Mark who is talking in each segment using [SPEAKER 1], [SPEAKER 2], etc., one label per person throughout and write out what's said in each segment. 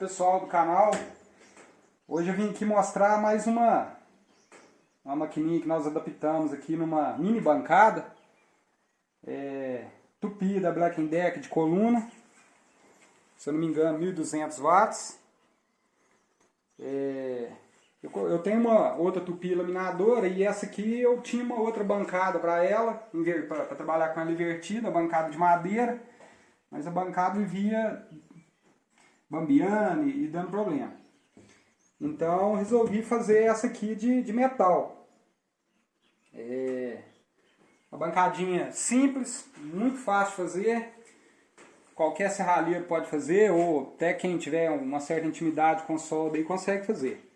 [SPEAKER 1] pessoal do canal, hoje eu vim aqui mostrar mais uma, uma maquininha que nós adaptamos aqui numa mini bancada. É, Tupi da Black Deck de coluna, se eu não me engano 1200 watts. É, eu, eu, tenho uma outra Tupi laminadora e essa aqui eu tinha uma outra bancada para ela, para trabalhar com ela invertida, bancada de madeira. Mas a bancada vivia bambiando e dando problema. Então resolvi fazer essa aqui de, de metal. É uma bancadinha simples, muito fácil de fazer. Qualquer serralheiro pode fazer, ou até quem tiver uma certa intimidade com solda aí consegue fazer.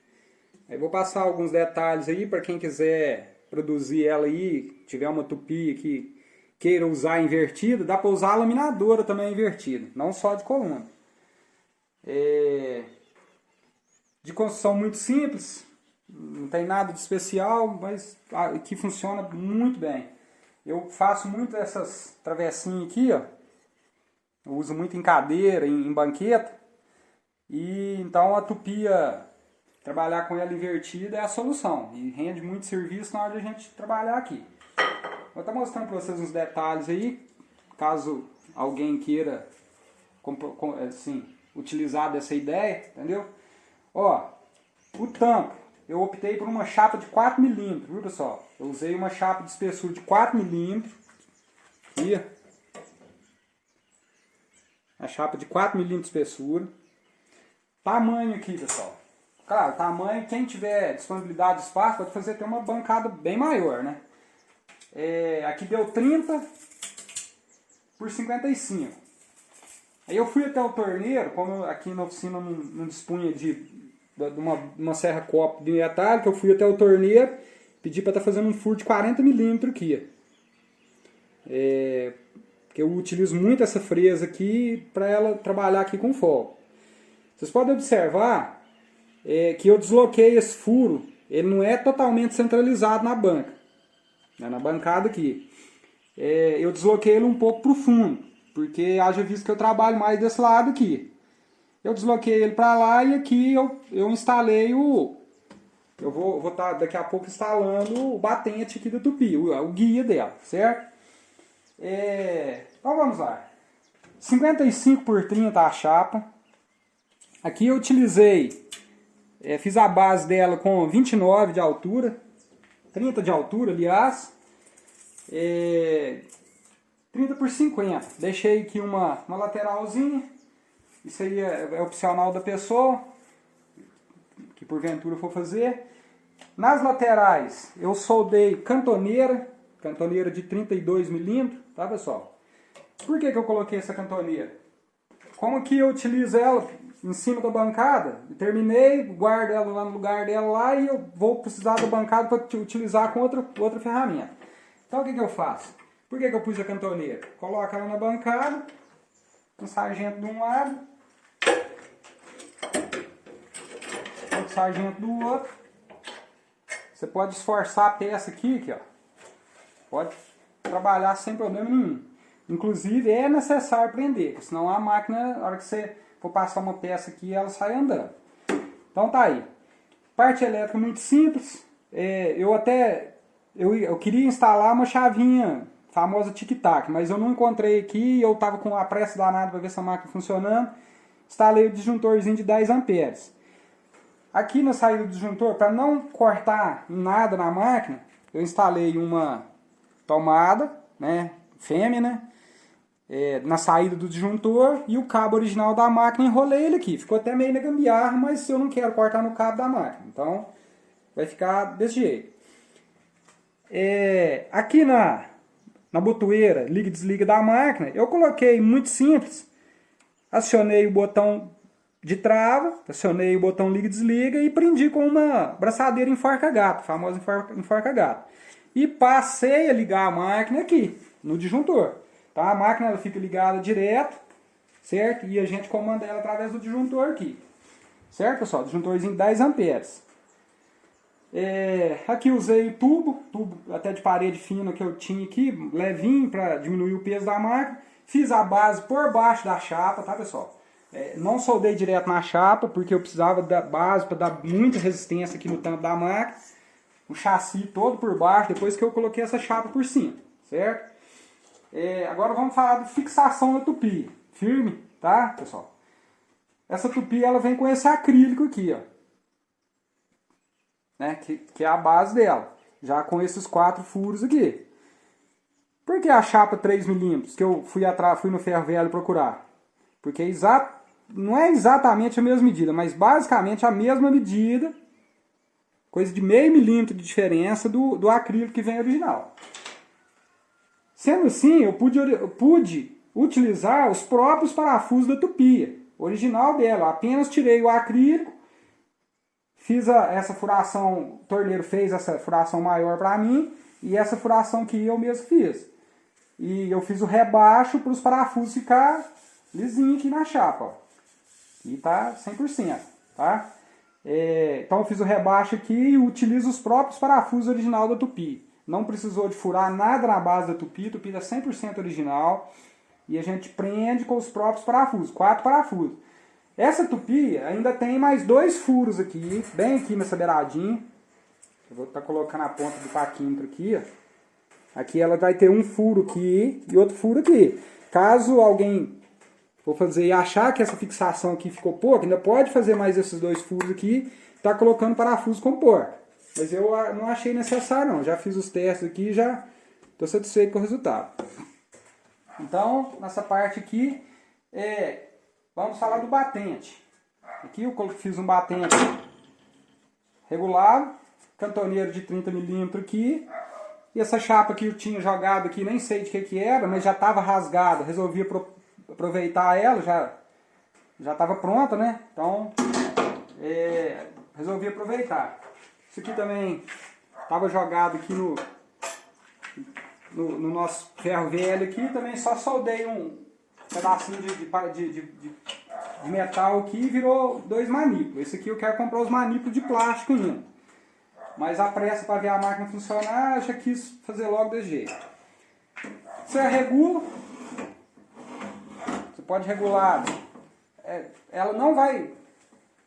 [SPEAKER 1] Eu vou passar alguns detalhes aí para quem quiser produzir ela aí, tiver uma tupi que queira usar invertida, dá para usar a laminadora também invertida, não só de coluna. É... De construção muito simples, não tem nada de especial, mas que funciona muito bem. Eu faço muito essas travessinhas aqui, ó. Eu uso muito em cadeira, em, em banqueta. E então a tupia, trabalhar com ela invertida é a solução. E rende muito serviço na hora de a gente trabalhar aqui. Vou estar mostrando para vocês uns detalhes aí, caso alguém queira assim, utilizar dessa ideia, entendeu? Ó, o tampo, eu optei por uma chapa de 4 milímetros, viu pessoal? Eu usei uma chapa de espessura de 4 milímetros, aqui, a chapa de 4 milímetros de espessura. Tamanho aqui, pessoal. Claro, tamanho, quem tiver disponibilidade de espaço pode fazer até uma bancada bem maior, né? É, aqui deu 30 por 55. Aí eu fui até o torneiro, como aqui na oficina não, não dispunha de, de uma, uma serra copo de metálica, eu fui até o torneiro, pedi para estar tá fazendo um furo de 40 milímetros aqui. É, que eu utilizo muito essa fresa aqui para ela trabalhar aqui com fogo. Vocês podem observar é, que eu desloquei esse furo, ele não é totalmente centralizado na banca né, na bancada aqui. É, eu desloquei ele um pouco para o fundo, porque haja visto que eu trabalho mais desse lado aqui. Eu desloquei ele para lá e aqui eu, eu instalei o... Eu vou estar vou tá daqui a pouco instalando o batente aqui da Tupi, o, o guia dela, certo? É, então vamos lá. 55 por 30 a chapa. Aqui eu utilizei, é, fiz a base dela com 29 de altura, 30 de altura, aliás. É, 30 por 50. Deixei aqui uma, uma lateralzinha. Isso aí é, é opcional da pessoa, que porventura for fazer. Nas laterais, eu soldei cantoneira, cantoneira de 32 milímetros, tá pessoal? Por que, que eu coloquei essa cantoneira? Como que eu utilizo ela em cima da bancada, terminei, guardo ela lá no lugar dela lá e eu vou precisar da bancada para utilizar com outra, outra ferramenta. Então o que, que eu faço? Por que, que eu pus a cantoneira? Coloco ela na bancada, um sargento de um lado, outro sargento do outro. Você pode esforçar a peça aqui, aqui ó. pode trabalhar sem problema nenhum. Inclusive é necessário prender, senão a máquina, na hora que você for passar uma peça aqui ela sai andando. Então tá aí. Parte elétrica muito simples. É, eu até eu, eu queria instalar uma chavinha famosa tic-tac, mas eu não encontrei aqui eu estava com a pressa danada para ver essa máquina funcionando. Instalei o disjuntorzinho de 10 amperes. Aqui na saída do disjuntor, para não cortar nada na máquina, eu instalei uma tomada, né, fêmea, né, é, na saída do disjuntor e o cabo original da máquina enrolei ele aqui. Ficou até meio na gambiarra, mas eu não quero cortar no cabo da máquina. Então vai ficar desse jeito. É, aqui na, na botoeira, liga e desliga da máquina, eu coloquei muito simples. Acionei o botão de trava, acionei o botão liga e desliga e prendi com uma braçadeira enforca-gato, famosa enforca-gato. E passei a ligar a máquina aqui, no disjuntor. Tá? A máquina ela fica ligada direto, certo? E a gente comanda ela através do disjuntor aqui. Certo, pessoal? Disjuntorzinho 10 amperes. É, aqui usei tubo, tubo até de parede fina que eu tinha aqui, levinho para diminuir o peso da máquina. Fiz a base por baixo da chapa, tá pessoal? É, não soldei direto na chapa, porque eu precisava da base para dar muita resistência aqui no tampo da máquina. O chassi todo por baixo, depois que eu coloquei essa chapa por cima, certo? É, agora vamos falar de fixação da tupi. Firme, tá, pessoal? Essa tupi ela vem com esse acrílico aqui, ó. Né, que, que é a base dela. Já com esses quatro furos aqui. Por que a chapa 3mm que eu fui, atrás, fui no ferro velho procurar? Porque é exato, não é exatamente a mesma medida, mas basicamente a mesma medida, coisa de meio milímetro de diferença do, do acrílico que vem original. Sendo assim, eu pude, eu pude utilizar os próprios parafusos da tupia, original dela. Apenas tirei o acrílico, fiz a, essa furação, o torneiro fez essa furação maior para mim, e essa furação que eu mesmo fiz. E eu fiz o rebaixo para os parafusos ficar lisinho aqui na chapa. E tá 100%, tá? É, então eu fiz o rebaixo aqui e utilizo os próprios parafusos original da Tupi. Não precisou de furar nada na base da Tupi, Tupi é 100% original. E a gente prende com os próprios parafusos, quatro parafusos. Essa Tupi ainda tem mais dois furos aqui, bem aqui nessa beiradinha. Eu vou estar tá colocando a ponta do paquímetro aqui, ó. Aqui ela vai ter um furo aqui e outro furo aqui. Caso alguém for fazer e achar que essa fixação aqui ficou pouco, ainda pode fazer mais esses dois furos aqui, tá colocando parafuso com porta. Mas eu não achei necessário não, já fiz os testes aqui e já estou satisfeito com o resultado. Então, nessa parte aqui, é, vamos falar do batente. Aqui eu fiz um batente regular, cantoneiro de 30 milímetros aqui, e essa chapa que eu tinha jogado aqui, nem sei de que que era, mas já estava rasgada. Resolvi aproveitar ela, já já estava pronta, né? Então, é, resolvi aproveitar. Isso aqui também estava jogado aqui no, no, no, nosso ferro velho aqui. Também só soldei um pedacinho de, de, de, de, metal aqui e virou dois manípulos. Esse aqui eu quero comprar os manípulos de plástico ainda. Mas a pressa para ver a máquina funcionar, eu já quis fazer logo desse jeito. Você regula. Você pode regular. É, ela não vai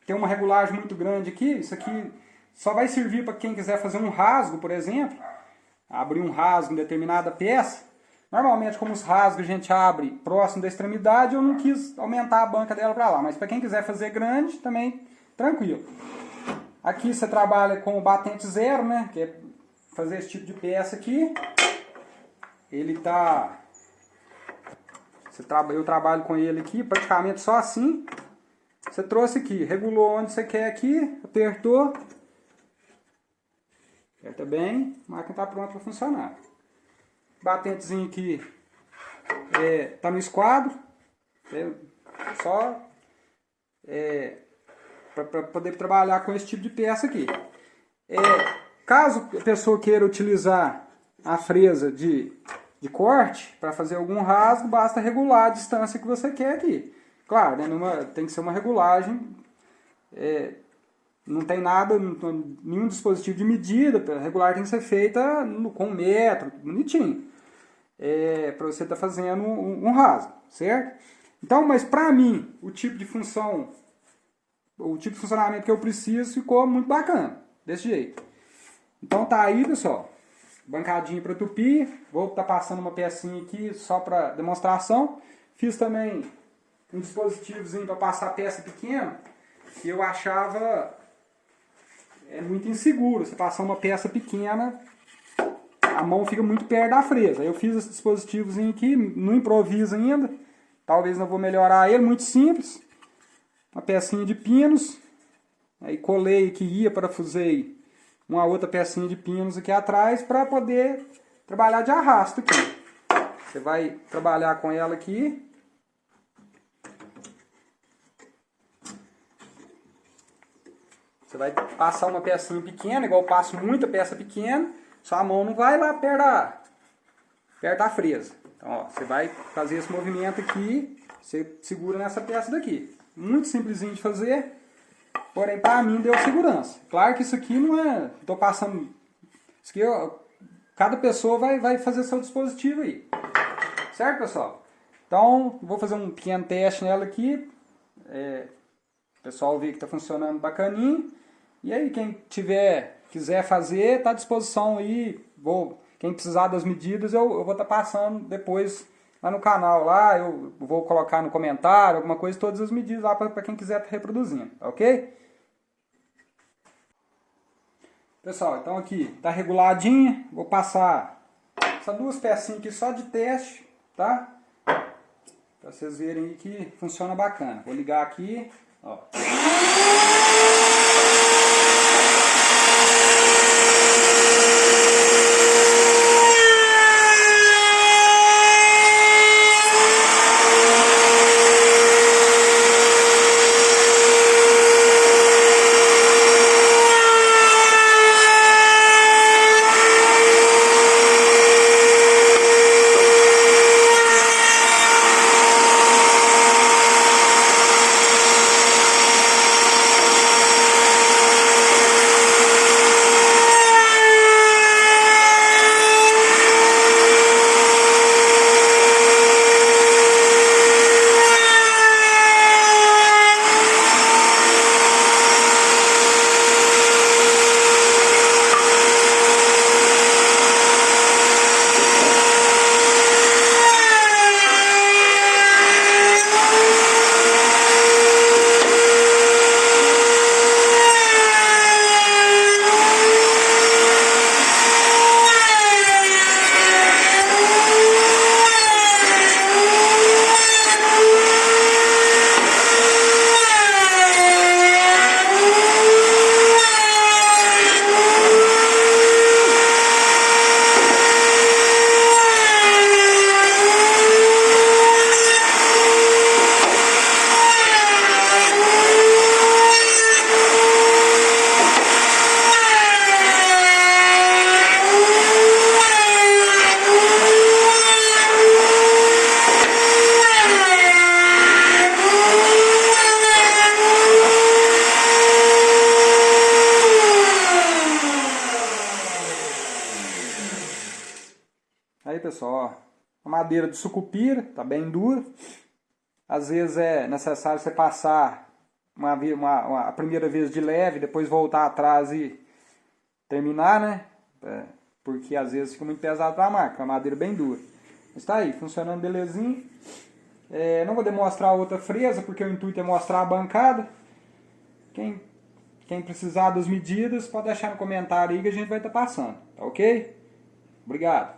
[SPEAKER 1] ter uma regulagem muito grande aqui. Isso aqui só vai servir para quem quiser fazer um rasgo, por exemplo. Abrir um rasgo em determinada peça. Normalmente, como os rasgos a gente abre próximo da extremidade, eu não quis aumentar a banca dela para lá. Mas para quem quiser fazer grande, também tranquilo. Aqui você trabalha com o batente zero, né? Que é fazer esse tipo de peça aqui. Ele tá... Eu trabalho com ele aqui praticamente só assim. Você trouxe aqui, regulou onde você quer aqui, apertou. Aperta bem, a máquina está pronta para funcionar. Batentezinho aqui é, tá no esquadro. É, só é, para poder trabalhar com esse tipo de peça aqui. É, caso a pessoa queira utilizar a fresa de, de corte para fazer algum rasgo, basta regular a distância que você quer aqui. Claro, né, numa, tem que ser uma regulagem, é, não tem nada, nenhum dispositivo de medida, a regulagem tem que ser feita no, com metro, bonitinho, é, para você estar tá fazendo um, um rasgo, certo? Então, mas para mim, o tipo de função o tipo de funcionamento que eu preciso ficou muito bacana, desse jeito. Então tá aí, pessoal, bancadinha para tupir, vou estar tá passando uma pecinha aqui só para demonstração. Fiz também um dispositivozinho para passar peça pequena, que eu achava é muito inseguro, você passar uma peça pequena, a mão fica muito perto da fresa. Eu fiz esse dispositivozinho aqui, no improviso ainda, talvez não vou melhorar ele, muito simples uma pecinha de pinos, aí colei que ia, parafusei uma outra pecinha de pinos aqui atrás para poder trabalhar de arrasto aqui. Você vai trabalhar com ela aqui. Você vai passar uma pecinha pequena, igual eu passo muita peça pequena, sua mão não vai lá perto da, perto da fresa. Então, ó, você vai fazer esse movimento aqui, você segura nessa peça daqui muito simplesinho de fazer, porém para mim deu segurança. Claro que isso aqui não é, estou passando, isso aqui eu, cada pessoa vai, vai fazer seu dispositivo aí, certo pessoal? Então vou fazer um pequeno teste nela aqui, É, o pessoal vê que está funcionando bacaninho. E aí, quem tiver, quiser fazer, está à disposição aí. Vou, quem precisar das medidas, eu, eu vou estar tá passando depois lá no canal. Lá eu vou colocar no comentário, alguma coisa, todas as medidas lá para quem quiser tá reproduzindo, ok? Pessoal, então aqui está reguladinha. Vou passar essas duas pecinhas aqui só de teste, tá? Para vocês verem que funciona bacana. Vou ligar aqui, ó. Madeira de sucupira, tá bem dura. Às vezes é necessário você passar uma, uma, uma, a primeira vez de leve, depois voltar atrás e terminar, né? É, porque às vezes fica muito pesado para a marca, a madeira bem dura. Está aí, funcionando belezinho. É, não vou demonstrar outra fresa, porque o intuito é mostrar a bancada. Quem, quem precisar das medidas, pode deixar no comentário aí que a gente vai estar tá passando, tá ok? Obrigado.